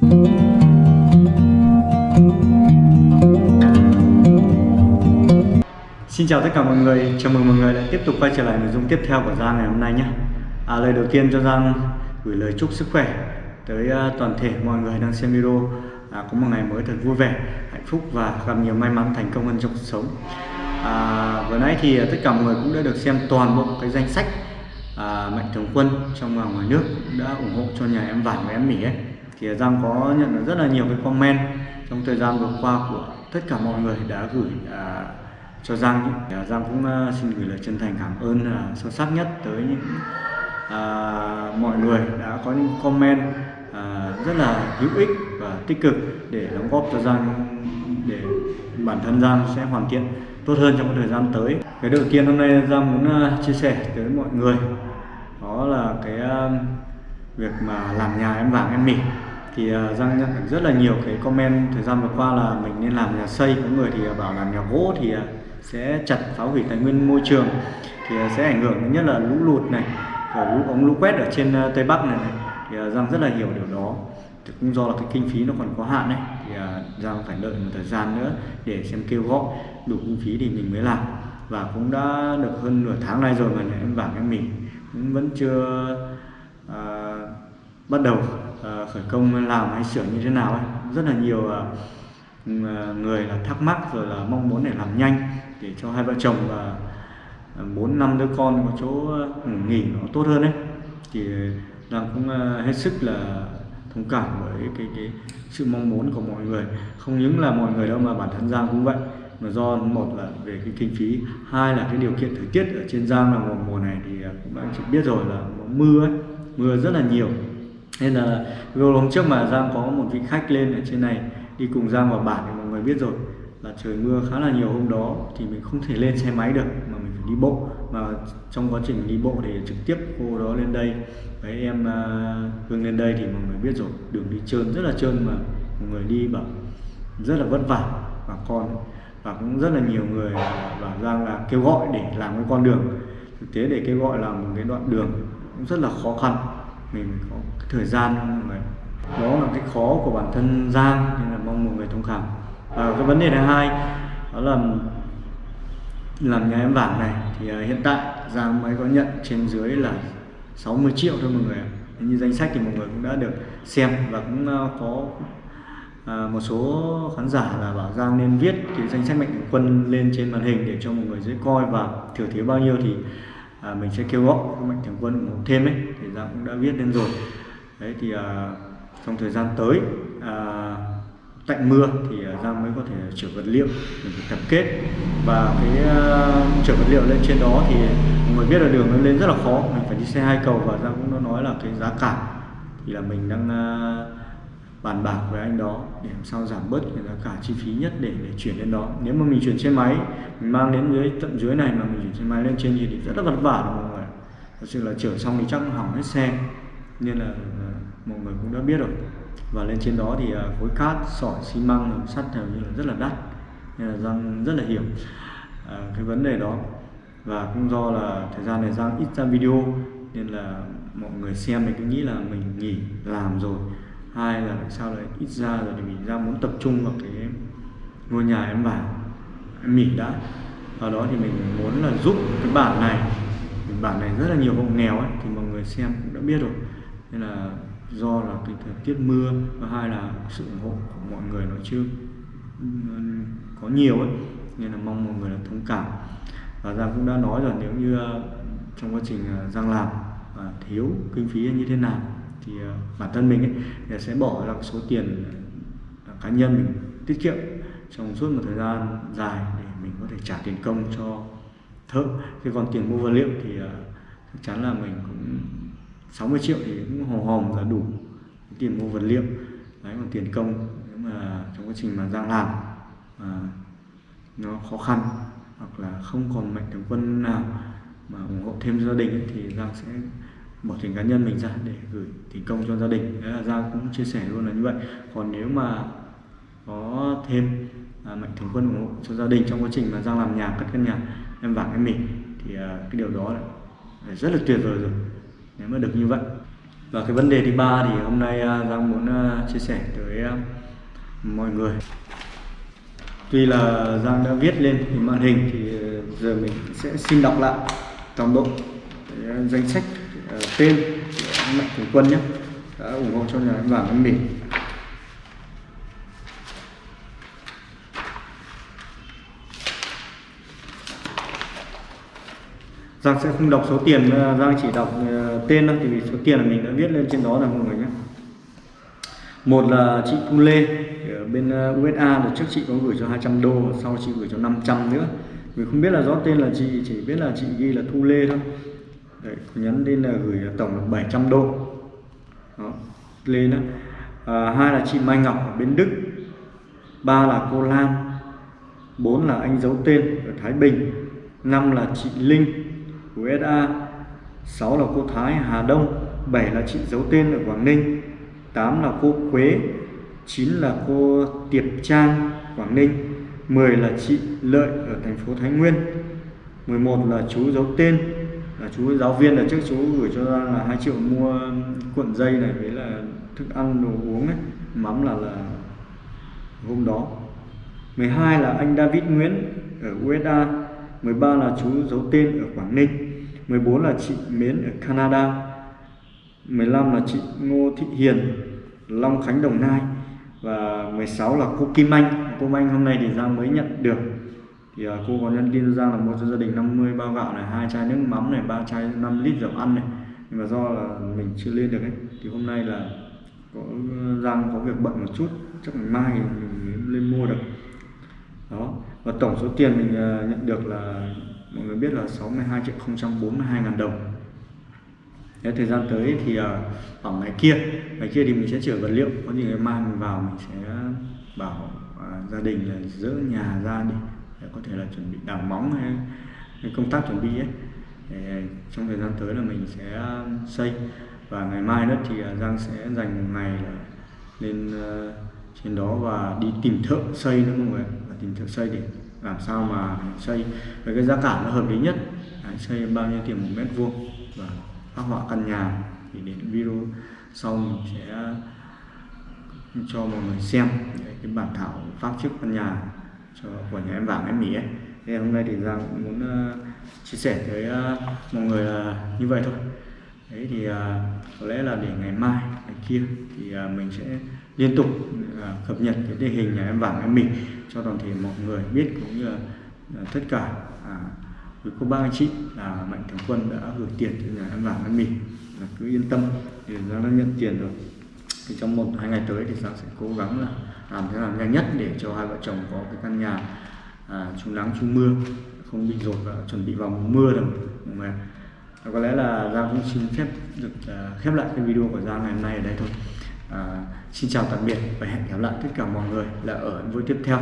Xin chào tất cả mọi người, chào mừng mọi người lại tiếp tục quay trở lại nội dung tiếp theo của Giang ngày hôm nay nhé. À, Lời đầu tiên cho Giang gửi lời chúc sức khỏe tới à, toàn thể mọi người đang xem video. À, Có một ngày mới thật vui vẻ, hạnh phúc và gặp nhiều may mắn thành công hơn trong cuộc sống. À, Vừa nãy thì tất cả mọi người cũng đã được xem toàn bộ cái danh sách à, mạnh thường quân trong và ngoài nước đã ủng hộ cho nhà em Vải và em Mỹ ấy. Thì Giang có nhận được rất là nhiều cái comment trong thời gian vừa qua của tất cả mọi người đã gửi à, cho Giang à, Giang cũng à, xin gửi lời chân thành cảm ơn à, sâu sắc nhất tới những à, mọi người đã có những comment à, rất là hữu ích và tích cực để đóng góp cho Giang để bản thân Giang sẽ hoàn thiện tốt hơn trong thời gian tới. Cái đầu tiên hôm nay Giang muốn à, chia sẻ tới mọi người đó là cái à, việc mà làm nhà em vàng em mỉ thì à, Giang nhận được rất là nhiều cái comment thời gian vừa qua là mình nên làm nhà xây. Có người thì à, bảo làm nhà gỗ thì à, sẽ chặt phá hủy tài nguyên môi trường thì sẽ ảnh hưởng nhất là lũ lụt này rồi lũ ống lũ quét ở trên tây bắc này, này. thì giang rất là hiểu điều đó. Thì cũng do là cái kinh phí nó còn có hạn đấy thì giang phải đợi một thời gian nữa để xem kêu gọi đủ kinh phí thì mình mới làm. Và cũng đã được hơn nửa tháng nay rồi mà em vàng em mình cũng vẫn chưa uh, bắt đầu. Ờ, khởi công làm hay sửa như thế nào ấy. Rất là nhiều ờ, ờ, người là thắc mắc rồi là mong muốn để làm nhanh để cho hai vợ chồng và bốn năm đứa con có chỗ nghỉ nó tốt hơn đấy thì Giang cũng hết sức là thông cảm với cái cái sự mong muốn của mọi người. Không những là mọi người đâu mà bản thân Giang cũng vậy. Mà do một là về cái kinh phí hai là cái điều kiện thời tiết ở trên Giang là mùa mùa này thì cũng đã chỉ biết rồi là mưa ấy, mưa rất là nhiều nên là video hôm trước mà Giang có một vị khách lên ở trên này đi cùng Giang vào bản thì mọi người biết rồi là trời mưa khá là nhiều hôm đó thì mình không thể lên xe máy được mà mình phải đi bộ. Mà trong quá trình đi bộ thì trực tiếp cô đó lên đây với em uh, Hương lên đây thì mọi người biết rồi. Đường đi trơn rất là trơn mà. Mọi người đi bảo rất là vất vả. Và con và cũng rất là nhiều người bảo giang là kêu gọi để làm cái con đường. Thực tế để kêu gọi làm một cái đoạn đường cũng rất là khó khăn mình có cái thời gian mọi người đó là cái khó của bản thân Giang nên là mong mọi người thông cảm. Và cái vấn đề thứ hai đó là làm nhà em vàng này thì uh, hiện tại Giang mới có nhận trên dưới là 60 triệu thôi mọi người như danh sách thì mọi người cũng đã được xem và cũng uh, có à, một số khán giả là bảo Giang nên viết cái danh sách mạnh thường quân lên trên màn hình để cho mọi người dễ coi và thiểu thiếu bao nhiêu thì à, mình sẽ kêu gọi mạnh thường quân ủng hộ thêm ấy thì Giang cũng đã viết lên rồi. Đấy thì à, trong thời gian tới à, tạnh mưa thì à, Giang mới có thể chở vật liệu để tập kết. Và cái uh, chở vật liệu lên trên đó thì mọi người biết là đường nó lên rất là khó mình phải đi xe hai cầu và Giang cũng đã nói là cái giá cả thì là mình đang uh, bàn bạc với anh đó để làm sao giảm bớt cái giá cả chi phí nhất để để chuyển lên đó. Nếu mà mình chuyển xe máy mình mang đến dưới tận dưới này mà mình chuyển xe máy lên trên thì rất là vất vả mọi người. Thật sự là chở xong thì chắc hỏng hết xe nên là mọi người cũng đã biết rồi. Và lên trên đó thì à, khối cát sỏi xi măng sắt hầu như là rất là đắt nên là giang rất là hiểu à, cái vấn đề đó. Và cũng do là thời gian này giang ít ra video nên là mọi người xem thì cứ nghĩ là mình nghỉ làm rồi hai là sao lại ít ra rồi thì mình ra muốn tập trung vào cái ngôi nhà em vào em nghỉ đã. Ở đó thì mình muốn là giúp cái bản này. Bản này rất là nhiều hộ nghèo ấy, thì mọi người xem cũng đã biết rồi. Nên là do là cái thời tiết mưa, và hai là sự ủng hộ của mọi người nó chưa có nhiều ấy. Nên là mong mọi người là thông cảm. Và Giang cũng đã nói rồi, nếu như ờ, trong quá trình ờ, Giang làm thiếu kinh phí như thế nào thì ờ, bản thân mình ấy sẽ bỏ ra số tiền ờ, cá nhân mình tiết kiệm trong suốt một thời gian dài để mình có thể trả tiền công cho thợ. Thế còn tiền mua vật liệu thì ờ, chắc chắn là mình cũng 60 triệu thì cũng hòm hòm là đủ tiền mua vật liệu. Đấy còn tiền công nếu mà trong quá trình mà Giang làm mà nó khó khăn hoặc là không còn mạnh thường quân nào mà ủng hộ thêm gia đình ấy, thì Giang sẽ bỏ tiền cá nhân mình ra để gửi tiền công cho gia đình. Đấy là Giang cũng chia sẻ luôn là như vậy. Còn nếu mà có thêm à, mạnh thường quân ủng hộ cho gia đình trong quá trình mà Giang làm nhà cất căn nhà em vàng em mình thì à, cái điều đó là rất là tuyệt vời rồi. Nếu mà được như vậy. Và cái vấn đề thứ ba thì hôm nay à, Giang muốn à, chia sẻ tới à, mọi người. Tuy là Giang đã viết lên thì màn hình thì à, giờ mình sẽ xin đọc lại toàn bộ à, danh sách Ờ, tên mạnh thường quân nhé đã ủng hộ cho nhà đánh vàng anh mình Giang sẽ không đọc số tiền, ờ, Giang chỉ đọc ờ, tên thôi, thì số tiền là mình đã viết lên trên đó là mọi người nhé. Một là chị Thu Lê ở bên USA, đợt trước chị có gửi cho 200 đô, sau chị gửi cho 500 nữa. Mình không biết là rõ tên là chị, chỉ biết là chị ghi là Thu Lê thôi. Đấy, nhắn lên là gửi tổng là 700 đô. Đó, lên đó. À, hai là chị Mai Ngọc ở bên Đức. Ba là cô Lan. Bốn là anh giấu tên ở Thái Bình. Năm là chị Linh USA 6 là cô Thái Hà Đông 7 là chị giấu tên ở Quảng Ninh 8 là cô Quế 9 là cô Tiệp Trang Quảng Ninh 10 là chị Lợi ở thành phố Thái Nguyên 11 là chú giấu tên chú giáo viên là trước chú gửi cho ra là 2 triệu mua cuộn dây này với là thức ăn, đồ uống ấy. Mắm là là hôm đó. 12 là anh David Nguyễn ở USA 13 là chú giấu tên ở Quảng Ninh. 14 là chị Mến ở Canada. 15 là chị Ngô Thị Hiền, Long Khánh, Đồng Nai. Và 16 là cô Kim Anh. Cô Kim Anh hôm nay thì ra mới nhận được thì uh, cô có nhân tin ra là mua cho gia đình 50 bao gạo này hai chai nước mắm này ba chai 5 lít dầu ăn này. Nhưng mà do là mình chưa lên được ấy thì hôm nay là có Giang có việc bận một chút chắc ngày mai mình lên mua được. Đó và tổng số tiền mình uh, nhận được là mọi người biết là 62 triệu 042 ngàn đồng. Thế thời gian tới thì à, uh, ở ngày kia ngày kia thì mình sẽ chở vật liệu có gì ngày mai mình vào mình sẽ bảo uh, gia đình là dỡ nhà ra đi có thể là chuẩn bị đào móng hay, hay công tác chuẩn bị ấy. Để ờ, trong thời gian tới là mình sẽ xây. Và ngày mai đó thì ờ, Giang sẽ dành một ngày lên ờ, trên đó và đi tìm thợ xây nữa mọi người. Và tìm thợ xây để làm sao mà xây với cái giá cả nó hợp lý nhất. Đấy, xây bao nhiêu tiền một mét vuông và phát họa căn nhà. Thì đến video sau mình sẽ cho mọi người xem cái bản thảo pháp trước căn nhà của nhà em vàng em mỹ ấy. Thế hôm nay thì giang cũng muốn uh, chia sẻ với uh, mọi người là như vậy thôi. Đấy thì uh, có lẽ là để ngày mai ngày kia thì uh, mình sẽ liên tục uh, cập nhật cái tình hình nhà em vàng em mình cho toàn thể mọi người biết cũng như là uh, tất cả uh, cô bác anh chị là mạnh thường quân đã gửi tiền cho nhà em vàng em mình là cứ yên tâm thì giang đã nhận tiền rồi. Thì trong một hai ngày tới thì giang sẽ cố gắng là làm thế nào nhanh nhất để cho hai vợ chồng có cái căn nhà à, chung nắng chung mưa không bị rột và chuẩn bị vào mùa mưa được mọi à, có lẽ là Giang cũng xin phép được uh, khép lại cái video của Giang ngày hôm nay ở đây thôi. À, xin chào tạm biệt và hẹn gặp lại tất cả mọi người là ở video tiếp theo.